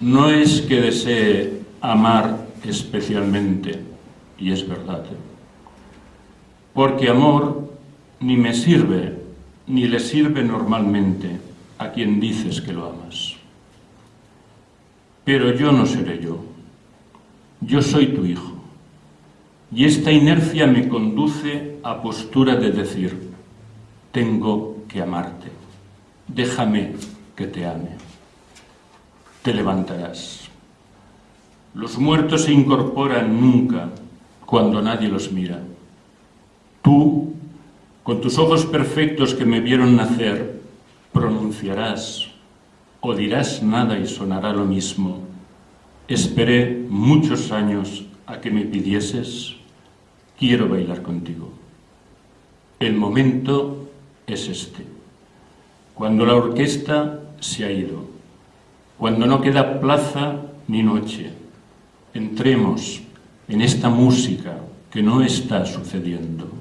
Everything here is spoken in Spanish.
no es que desee amar especialmente, y es verdad, ¿eh? porque amor ni me sirve, ni le sirve normalmente a quien dices que lo amas. Pero yo no seré yo, yo soy tu hijo, y esta inercia me conduce a postura de decir, tengo que amarte, déjame que te ame. Te levantarás. Los muertos se incorporan nunca cuando nadie los mira. Tú, con tus ojos perfectos que me vieron nacer, pronunciarás o dirás nada y sonará lo mismo. Esperé muchos años a que me pidieses, quiero bailar contigo. El momento es este. Cuando la orquesta se ha ido, cuando no queda plaza ni noche, entremos en esta música que no está sucediendo.